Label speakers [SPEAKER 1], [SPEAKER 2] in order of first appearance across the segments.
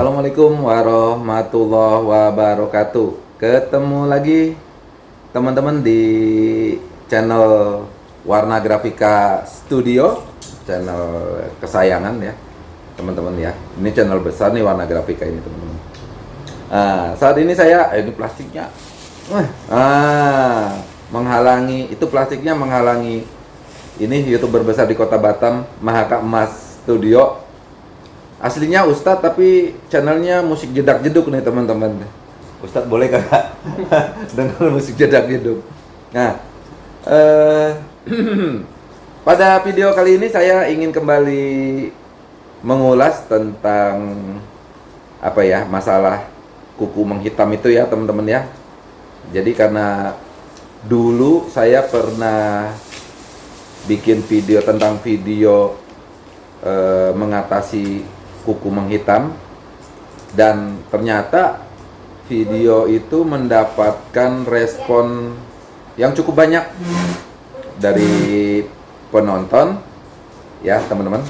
[SPEAKER 1] Assalamualaikum warahmatullahi wabarakatuh. Ketemu lagi teman-teman di channel Warna Grafika Studio Channel kesayangan ya teman-teman ya. Ini channel besar nih Warna Grafika ini teman-teman. Nah, Saat ini saya, eh, ini plastiknya. Ah, Menghalangi, itu plastiknya menghalangi Ini youtuber besar di kota Batam Mahaka Emas Studio aslinya Ustadz tapi channelnya musik jedak jeduk nih teman-teman. Ustadz boleh kakak dengar musik jedak jeduk. Nah eh, pada video kali ini saya ingin kembali mengulas tentang apa ya masalah kuku menghitam itu ya teman-teman ya. Jadi karena dulu saya pernah bikin video tentang video eh, mengatasi kuku menghitam. Dan ternyata video itu mendapatkan respon yang cukup banyak dari penonton. Ya teman-teman.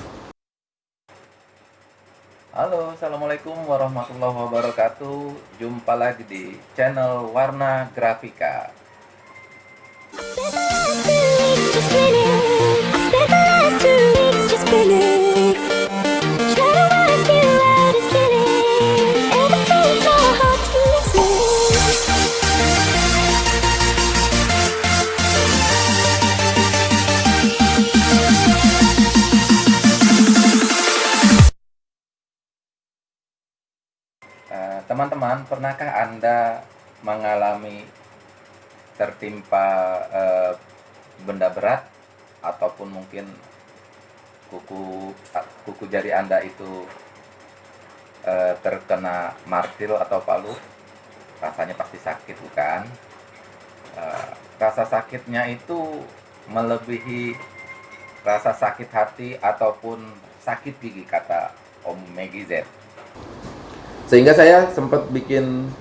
[SPEAKER 1] Halo Assalamualaikum warahmatullahi wabarakatuh. Jumpa lagi di channel Warna Grafika ataupun mungkin kuku kuku jari Anda itu uh, terkena martil atau palu? Rasanya pasti sakit, bukan? Uh, rasa sakitnya itu melebihi rasa sakit hati ataupun sakit gigi kata Om Megi Z sehingga saya sempat bikin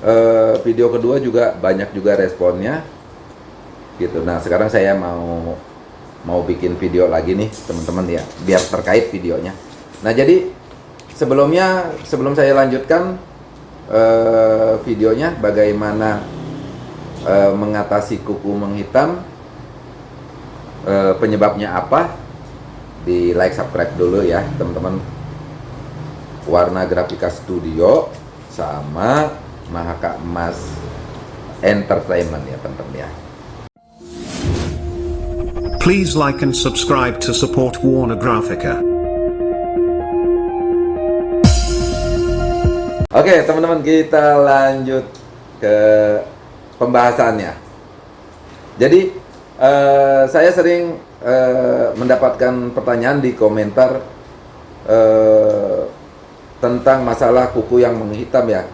[SPEAKER 1] uh, video kedua juga banyak juga responnya gitu nah sekarang saya mau mau bikin video lagi nih teman-teman ya biar terkait videonya nah jadi sebelumnya sebelum saya lanjutkan uh, videonya bagaimana uh, mengatasi kuku menghitam uh, penyebabnya apa di like subscribe dulu ya teman-teman Warna Grafika Studio sama Mahaka Emas Entertainment ya teman-teman ya.
[SPEAKER 2] Please like and subscribe to support Warner Graphica.
[SPEAKER 1] Oke teman-teman kita lanjut ke pembahasannya. Jadi uh, saya sering uh, mendapatkan pertanyaan di komentar uh, tentang masalah kuku yang menghitam ya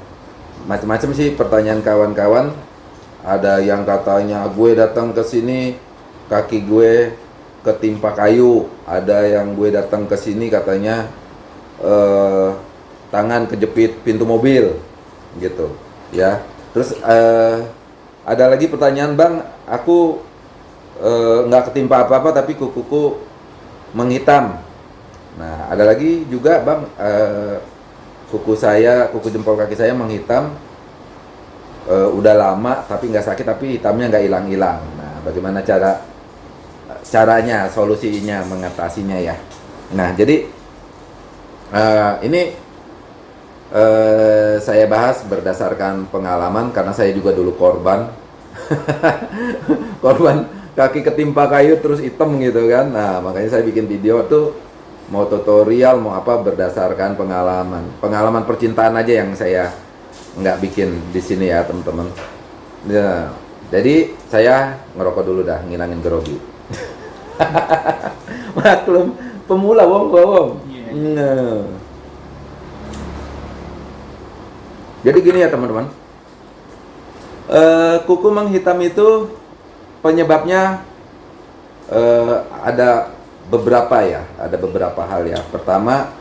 [SPEAKER 1] macam-macam sih pertanyaan kawan-kawan ada yang katanya gue datang ke sini kaki gue ketimpa kayu. Ada yang gue datang ke sini katanya eh, tangan kejepit pintu mobil gitu ya. Terus eh, ada lagi pertanyaan bang aku eh, nggak eh, ketimpa apa-apa tapi kukuku menghitam. Nah ada lagi juga bang eh, kuku saya kuku jempol kaki saya menghitam uh, udah lama tapi nggak sakit tapi hitamnya nggak hilang-hilang. Nah bagaimana cara caranya solusinya mengatasinya ya. Nah jadi uh, ini uh, saya bahas berdasarkan pengalaman karena saya juga dulu korban. Korban kaki ketimpa kayu terus hitam gitu kan. Nah makanya saya bikin video tuh mau tutorial mau apa berdasarkan pengalaman. Pengalaman percintaan aja yang saya nggak bikin di sini ya teman-teman. Ya, jadi saya ngerokok dulu dah ngilangin grogi maklum pemula wong wong yeah. nah. jadi gini ya teman-teman uh, kuku menghitam itu penyebabnya uh, ada beberapa ya, ada beberapa hal ya. Pertama,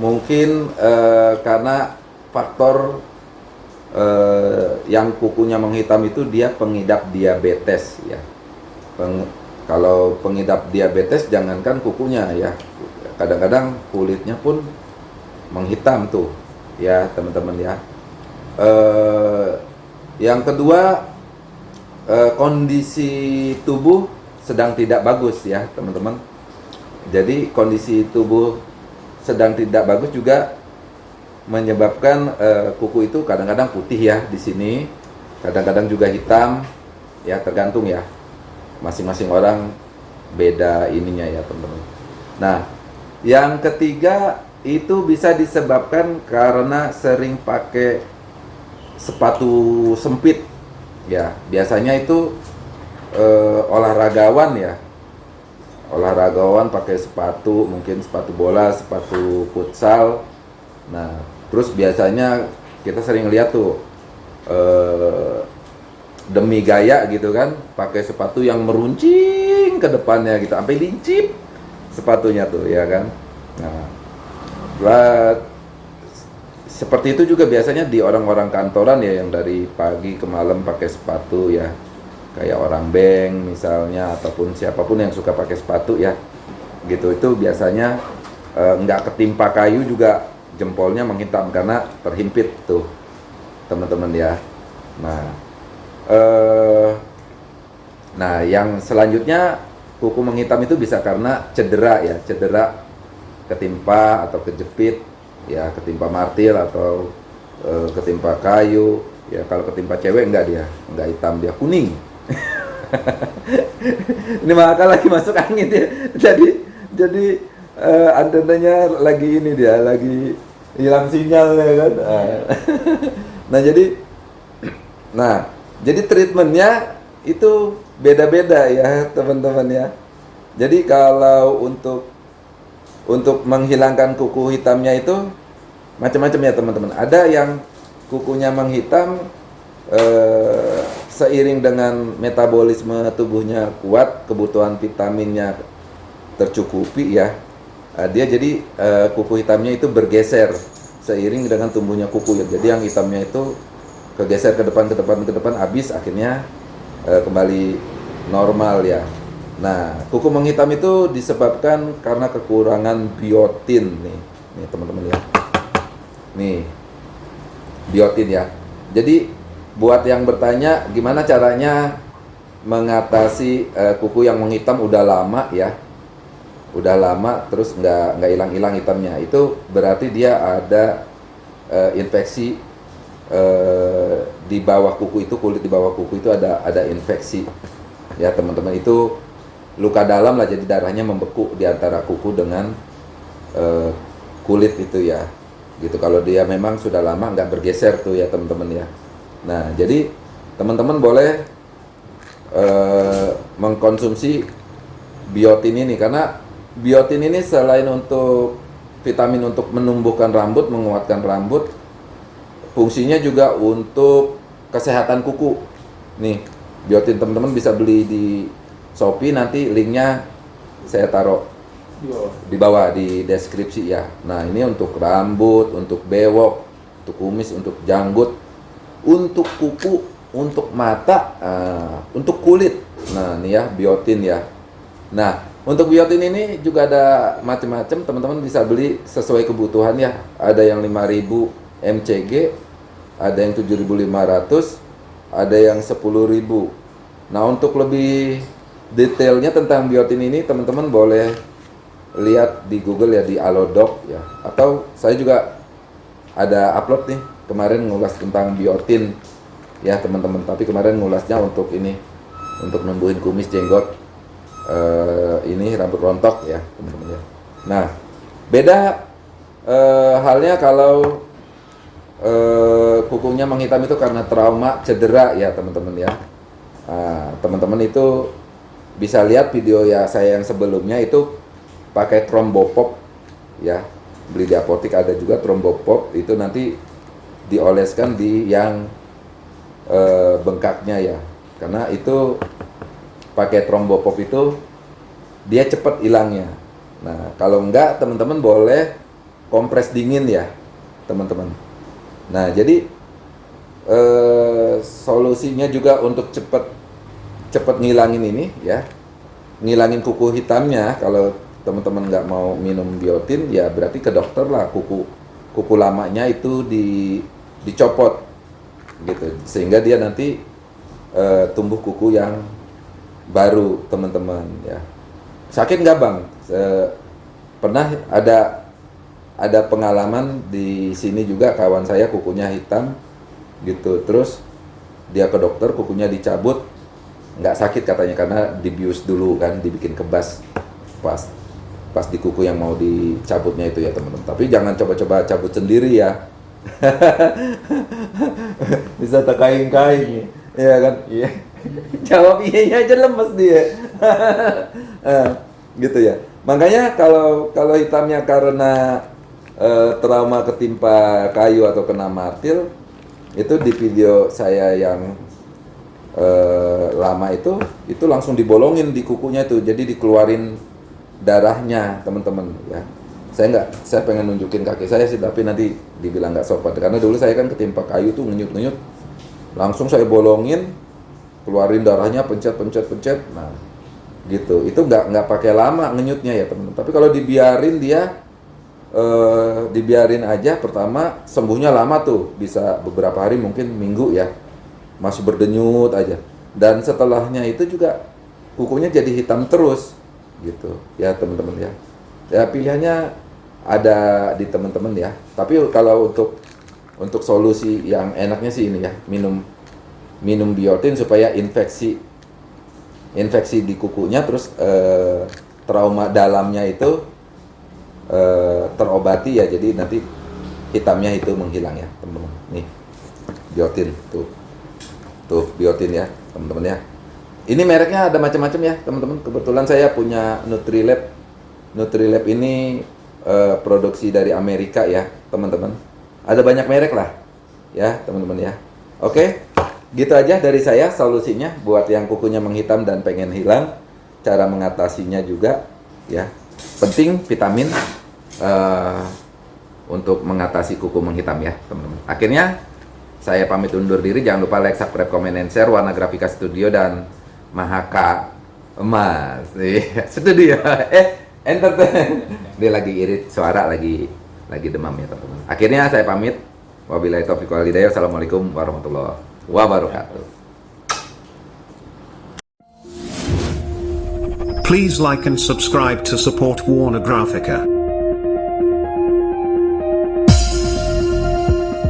[SPEAKER 1] mungkin eh, karena faktor eh, yang kukunya menghitam itu dia pengidap diabetes ya. Peng, kalau pengidap diabetes jangankan kukunya ya, kadang-kadang kulitnya pun menghitam tuh. ya teman-teman ya. Eh, yang kedua eh, kondisi tubuh sedang tidak bagus ya teman-teman. Jadi kondisi tubuh sedang tidak bagus juga menyebabkan eh, kuku itu kadang-kadang putih ya di sini, kadang-kadang juga hitam, ya tergantung ya. Masing-masing orang beda ininya ya teman-teman. Nah, yang ketiga itu bisa disebabkan karena sering pakai sepatu sempit. Ya, biasanya itu eh, olahragawan ya. Olahragawan pakai sepatu, mungkin sepatu bola, sepatu futsal. Nah, terus biasanya kita sering lihat tuh eh, demi gaya gitu kan, pakai sepatu yang meruncing ke depannya gitu, sampai lincip sepatunya tuh ya kan. Nah, seperti itu juga biasanya di orang-orang kantoran ya yang dari pagi ke malam pakai sepatu ya. Kayak orang bank misalnya ataupun siapa pun yang suka pakai sepatu ya gitu. Itu biasanya eh, nggak ketimpa kayu juga jempolnya menghitam karena terhimpit tuh teman-teman ya. Nah eh, nah yang selanjutnya kuku menghitam itu bisa karena cedera ya cedera ketimpa atau kejepit ya ketimpa martil atau eh, ketimpa kayu. Ya kalau ketimpa cewek enggak dia enggak hitam dia kuning. Ini maka lagi masuk angin ya jadi jadi eh, antenanya lagi ini dia lagi hilang sinyal ya kan? Ah. nah jadi nah jadi treatmentnya itu beda-beda ya teman-teman ya jadi kalau untuk untuk menghilangkan kuku hitamnya itu macam-macam ya teman-teman ada yang kukunya menghitam eh, seiring dengan metabolisme tubuhnya kuat, kebutuhan vitaminnya tercukupi ya, eh, dia jadi eh, kuku hitamnya itu bergeser seiring dengan tumbuhnya kuku ya. Jadi yang hitamnya itu kegeser ke depan ke depan ke depan habis akhirnya eh, kembali normal ya. Nah, kuku menghitam itu disebabkan karena kekurangan biotin nih, nih teman-teman ya. Nih, biotin ya. Jadi buat yang bertanya gimana caranya mengatasi eh, kuku yang menghitam udah lama ya udah lama terus nggak nggak hilang-hilang hitamnya itu berarti dia ada eh, infeksi eh, di bawah kuku itu kulit di bawah kuku itu ada ada infeksi. Ya teman-teman itu luka dalam lah jadi darahnya membeku di antara kuku dengan eh, kulit itu ya. Gitu kalau dia memang sudah lama nggak bergeser tuh ya teman-teman ya. Nah, jadi teman-teman boleh eh, mengkonsumsi biotin ini karena biotin ini selain untuk vitamin untuk menumbuhkan rambut, menguatkan rambut, fungsinya juga untuk kesehatan kuku. Nih, biotin teman-teman bisa beli di Shopee nanti linknya saya taruh di bawah di deskripsi ya. Nah, ini untuk rambut, untuk bewok, untuk kumis, untuk janggut untuk kuku, untuk mata, uh, untuk kulit. Nah, ini ya biotin ya. Nah, untuk biotin ini juga ada macam-macam, teman-teman bisa beli sesuai kebutuhan ya. Ada yang 5000 mcg, ada yang 7500, ada yang 10000. Nah, untuk lebih detailnya tentang biotin ini teman-teman boleh lihat di Google ya di Alodoc ya. Atau saya juga ada upload nih kemarin ngulas tentang biotin ya teman-teman tapi kemarin ngulasnya untuk ini untuk numbuhin kumis jenggot eh, ini rambut rontok ya teman-teman ya nah beda eh, halnya kalau eh, kukunya menghitam itu karena trauma cedera ya teman-teman ya. Nah, teman-teman itu bisa lihat video ya saya yang sebelumnya itu pakai trombopop ya. Beli di apotek ada juga trombopop itu nanti dioleskan di yang e, bengkaknya ya. Karena itu pakai trombopop itu dia cepat hilangnya. Nah kalau enggak teman-teman boleh kompres dingin ya teman-teman nah jadi e, solusinya juga untuk cepat cepat ngilangin ini ya. Ngilangin kuku hitamnya. Kalau teman-teman nggak mau minum biotin ya berarti ke dokter lah. Kuku kuku lamanya itu di dicopot gitu. Sehingga dia nanti eh, tumbuh kuku yang baru teman-teman ya. Sakit nggak bang? Se- pernah ada ada pengalaman di sini juga kawan saya kukunya hitam gitu. Terus dia ke dokter kukunya dicabut. Nggak sakit katanya karena dibius dulu kan dibikin kebas. Pas pas di kuku yang mau dicabutnya itu ya teman-teman. Tapi jangan coba-coba cabut sendiri ya. Bisa terkaing-kaing ya kan? Iya. Jawab iya aja lemes dia. Eh, gitu ya. Makanya kalau kalau hitamnya karena eh, trauma ketimpa kayu atau kena martil itu di video saya yang eh, lama itu itu langsung dibolongin di kukunya itu. Jadi dikeluarin darahnya teman-teman ya. Saya nggak saya pengen nunjukin kaki saya sih tapi nanti dibilang nggak sopan. Karena dulu saya kan ketimpa kayu tuh ngenyut-ngenyut. Langsung saya bolongin keluarin darahnya pencet pencet pencet. Nah gitu. Itu nggak nggak pakai lama ngenyutnya ya teman-teman. Tapi kalau dibiarin dia eh, dibiarin aja. Pertama sembuhnya lama tuh. Bisa beberapa hari mungkin minggu ya. Masih berdenyut aja. Dan setelahnya itu juga kukunya jadi hitam terus gitu. Ya teman-teman ya. Ya pilihannya ada di teman-teman ya. Tapi kalau untuk untuk solusi yang enaknya sih ini ya. Minum minum biotin supaya infeksi infeksi di kukunya terus eh, trauma dalamnya itu eh, terobati ya jadi nanti hitamnya itu menghilang ya teman-teman. Nih biotin tuh. Tuh biotin ya teman-teman ya. Ini mereknya ada macam-macam ya teman-teman. Kebetulan saya punya Nutrilab. Nutrilab ini eh, produksi dari Amerika ya teman-teman. Ada banyak merek lah ya teman-teman ya. Oke gitu aja dari saya solusinya buat yang kukunya menghitam dan pengen hilang. Cara mengatasinya juga ya. Penting vitamin eh, untuk mengatasi kuku menghitam ya teman-teman. Akhirnya saya pamit undur diri. Jangan lupa like subscribe komen and share warna grafika studio dan Mahaka Emas. Studio eh entertain. Dia lagi irit suara lagi lagi demam ya teman-teman. Akhirnya saya pamit. Wabillahi taufiq wal hidayah. Assalamualaikum warahmatullahi wabarakatuh.
[SPEAKER 2] Please like and subscribe to support Warner Graphica.